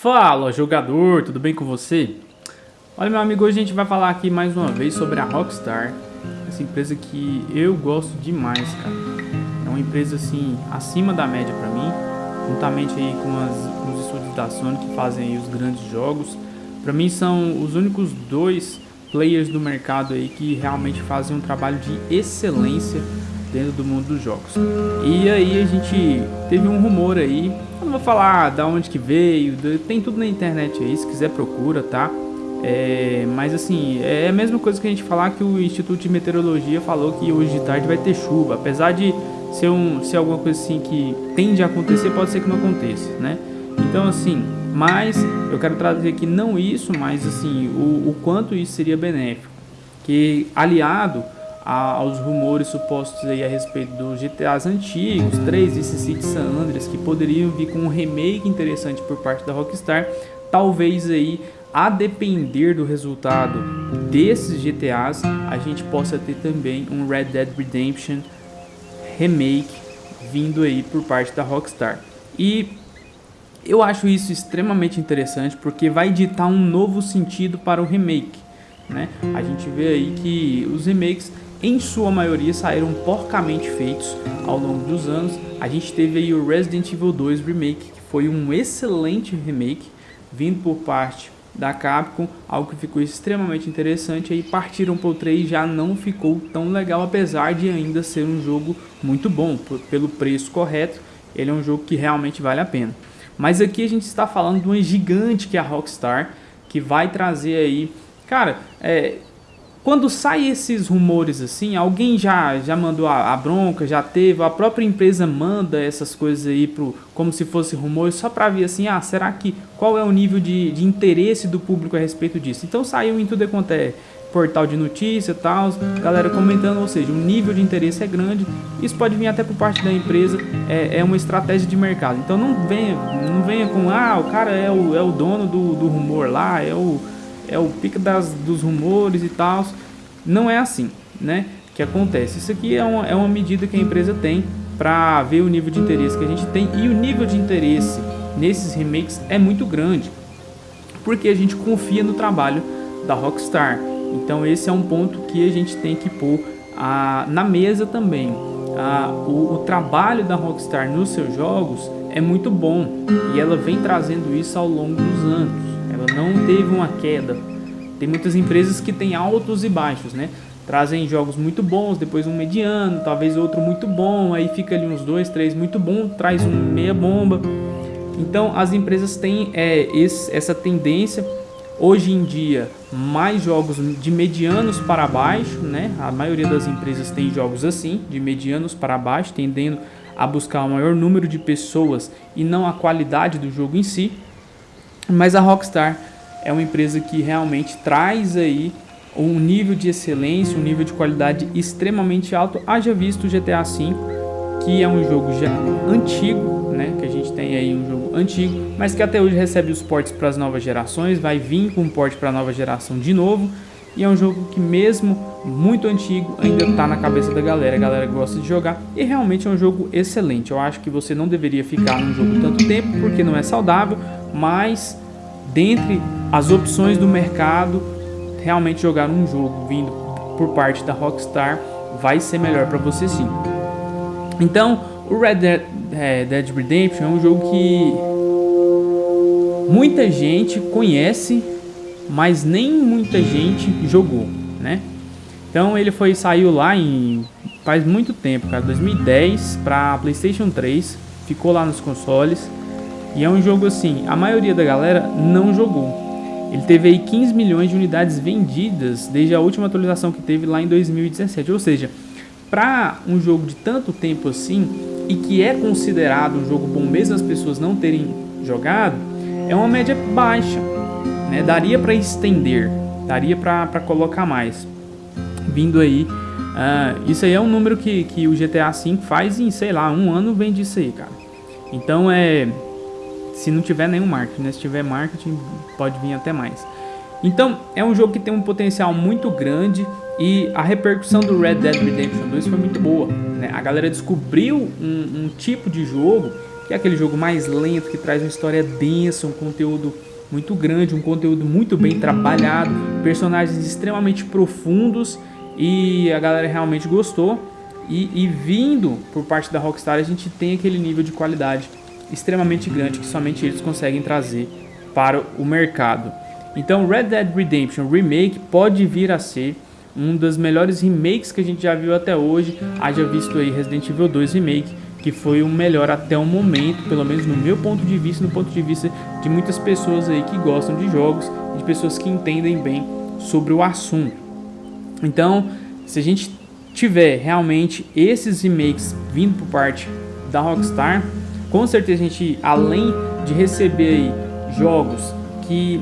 Fala jogador, tudo bem com você? Olha meu amigo, hoje a gente vai falar aqui mais uma vez sobre a Rockstar Essa empresa que eu gosto demais, cara É uma empresa assim, acima da média pra mim Juntamente aí com, as, com os estúdios da Sony que fazem os grandes jogos Pra mim são os únicos dois players do mercado aí que realmente fazem um trabalho de excelência dentro do mundo dos jogos. E aí a gente teve um rumor aí, eu não vou falar da onde que veio, tem tudo na internet aí, se quiser procura, tá? É, mas assim, é a mesma coisa que a gente falar que o Instituto de Meteorologia falou que hoje de tarde vai ter chuva, apesar de ser, um, ser alguma coisa assim que tende a acontecer, pode ser que não aconteça, né? Então assim, mas eu quero trazer aqui não isso, mas assim, o, o quanto isso seria benéfico, que aliado aos rumores supostos aí a respeito dos GTAs antigos, 3 e City San Andreas, que poderiam vir com um remake interessante por parte da Rockstar, talvez aí a depender do resultado desses GTAs, a gente possa ter também um Red Dead Redemption remake vindo aí por parte da Rockstar. E eu acho isso extremamente interessante porque vai ditar um novo sentido para o remake. Né? A gente vê aí que os remakes em sua maioria saíram porcamente feitos ao longo dos anos. A gente teve aí o Resident Evil 2 Remake, que foi um excelente remake, vindo por parte da Capcom, algo que ficou extremamente interessante, aí partiram para o 3 já não ficou tão legal, apesar de ainda ser um jogo muito bom, pelo preço correto, ele é um jogo que realmente vale a pena. Mas aqui a gente está falando de uma gigante que é a Rockstar, que vai trazer aí, cara, é, quando sai esses rumores assim, alguém já, já mandou a, a, bronca, já teve, a própria empresa manda essas coisas aí pro, como se fosse rumores, só para ver assim, ah, será que, qual é o nível de, de interesse do público a respeito disso? Então saiu em tudo quanto é portal de notícia e tal, galera comentando, ou seja, o nível de interesse é grande, isso pode vir até por parte da empresa, é, é uma estratégia de mercado. Então não venha, não venha com, ah, o cara é o, é o dono do, do rumor lá, é o é o pico das, dos rumores e tal. Não é assim, né? Que acontece. Isso aqui é uma, é uma medida que a empresa tem para ver o nível de interesse que a gente tem e o nível de interesse nesses remakes é muito grande, porque a gente confia no trabalho da Rockstar. Então esse é um ponto que a gente tem que pôr a, na mesa também. A, o, o trabalho da Rockstar nos seus jogos é muito bom e ela vem trazendo isso ao longo dos anos ela não teve uma queda. Tem muitas empresas que têm altos e baixos, né? Trazem jogos muito bons, depois um mediano, talvez outro muito bom, aí fica ali uns dois, três muito bom, traz um meia bomba. Então as empresas têm é, esse, essa tendência Hoje em dia, mais jogos de medianos para baixo, né? A maioria das empresas tem jogos assim, de medianos para baixo, tendendo a buscar o maior número de pessoas e não a qualidade do jogo em si. Mas a Rockstar é uma empresa que realmente traz aí um nível de excelência, um nível de qualidade extremamente alto. Haja visto o GTA V, que é um jogo já antigo, né? Que a gente tem aí um jogo antigo, mas que até hoje recebe os portes para as novas gerações, vai vir com um porte para a nova geração de novo. E é um jogo que mesmo muito antigo ainda está na cabeça da galera, a galera gosta de jogar e realmente é um jogo excelente. Eu acho que você não deveria ficar num jogo tanto tempo porque não é saudável, mas dentre as opções do mercado, realmente jogar um jogo vindo por parte da Rockstar vai ser melhor para você sim. Então, o Red Dead, é, Dead Redemption é um jogo que muita gente conhece, mas nem muita gente jogou, né? Então ele foi saiu lá em faz muito tempo, cara, 2010 para PlayStation 3, ficou lá nos consoles. E é um jogo assim, a maioria da galera não jogou. Ele teve aí 15 milhões de unidades vendidas desde a última atualização que teve lá em 2017. Ou seja, para um jogo de tanto tempo assim e que é considerado um jogo bom mesmo as pessoas não terem jogado, é uma média baixa. Né? Daria para estender, daria para colocar mais. Vindo aí, uh, isso aí é um número que, que o GTA V faz em, sei lá, um ano vem disso aí, cara. Então é se não tiver nenhum marketing, né? Se tiver marketing, pode vir até mais. Então, é um jogo que tem um potencial muito grande e a repercussão do Red Dead Redemption 2 foi muito boa. Né? A galera descobriu um, um tipo de jogo que é aquele jogo mais lento, que traz uma história densa, um conteúdo muito grande, um conteúdo muito bem trabalhado, personagens extremamente profundos e a galera realmente gostou. E, e, vindo por parte da Rockstar, a gente tem aquele nível de qualidade extremamente grande que somente eles conseguem trazer para o mercado. Então, Red Dead Redemption Remake pode vir a ser um dos melhores remakes que a gente já viu até hoje. Haja visto aí Resident Evil 2 Remake, que foi o melhor até o momento, pelo menos no meu ponto de vista, no ponto de vista de muitas pessoas aí que gostam de jogos, de pessoas que entendem bem sobre o assunto. Então, se a gente tiver realmente esses remakes vindo por parte da Rockstar, com certeza a gente, além de receber aí jogos que,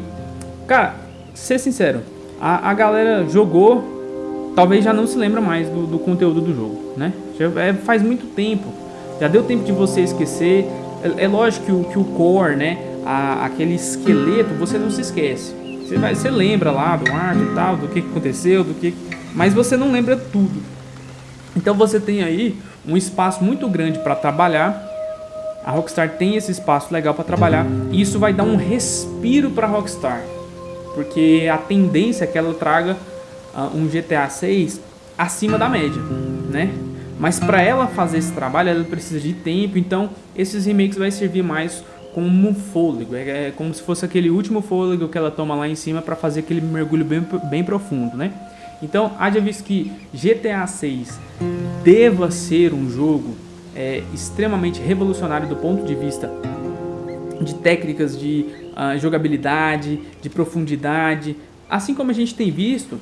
cara, ser sincero, a, a galera jogou, talvez já não se lembra mais do, do conteúdo do jogo, né? Já, é, faz muito tempo, já deu tempo de você esquecer. É, é lógico que o, que o core, né? A, aquele esqueleto, você não se esquece. Você, vai, você lembra lá do arco e tal, do que aconteceu, do que. Mas você não lembra tudo. Então você tem aí um espaço muito grande para trabalhar. A Rockstar tem esse espaço legal para trabalhar e isso vai dar um respiro para a Rockstar, porque a tendência é que ela traga uh, um GTA 6 acima da média, né? Mas para ela fazer esse trabalho, ela precisa de tempo, então esses remakes vai servir mais como um fôlego, é, é como se fosse aquele último fôlego que ela toma lá em cima para fazer aquele mergulho bem, bem profundo, né? Então, haja visto que GTA 6 deva ser um jogo é, extremamente revolucionário do ponto de vista de técnicas de uh, jogabilidade, de profundidade, assim como a gente tem visto,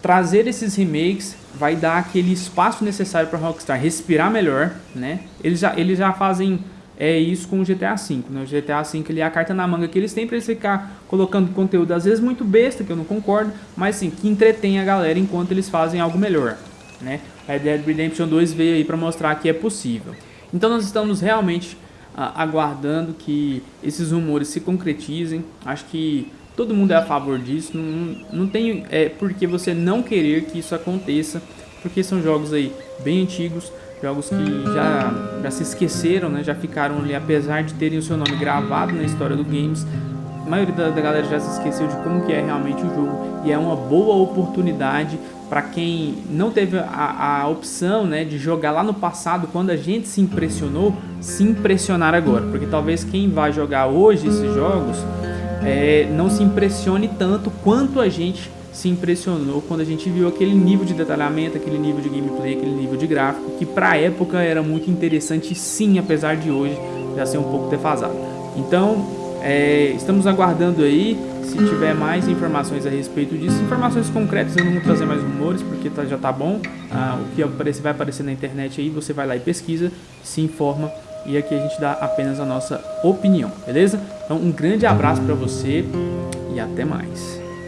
trazer esses remakes vai dar aquele espaço necessário para Rockstar respirar melhor, né? Eles já, eles já fazem é isso com o GTA V, né? O GTA V ele é a carta na manga que eles têm para eles ficar colocando conteúdo às vezes muito besta, que eu não concordo, mas sim, que entretém a galera enquanto eles fazem algo melhor, né? Red Dead Redemption 2 veio aí para mostrar que é possível. Então nós estamos realmente uh, aguardando que esses rumores se concretizem. Acho que todo mundo é a favor disso, não, não tem é, por que você não querer que isso aconteça, porque são jogos aí bem antigos, jogos que já, já se esqueceram, né? já ficaram ali, apesar de terem o seu nome gravado na história do games, a maioria da, da galera já se esqueceu de como que é realmente o jogo e é uma boa oportunidade para quem não teve a, a opção né, de jogar lá no passado, quando a gente se impressionou, se impressionar agora, porque talvez quem vai jogar hoje esses jogos é, não se impressione tanto quanto a gente se impressionou quando a gente viu aquele nível de detalhamento, aquele nível de gameplay, aquele nível de gráfico, que para a época era muito interessante sim, apesar de hoje já ser um pouco defasado. Então, é, estamos aguardando aí, se tiver mais informações a respeito disso, informações concretas, eu não vou trazer mais rumores, porque tá, já tá bom, ah, o que aparece, vai aparecer na internet aí, você vai lá e pesquisa, se informa e aqui a gente dá apenas a nossa opinião, beleza? Então um grande abraço para você e até mais.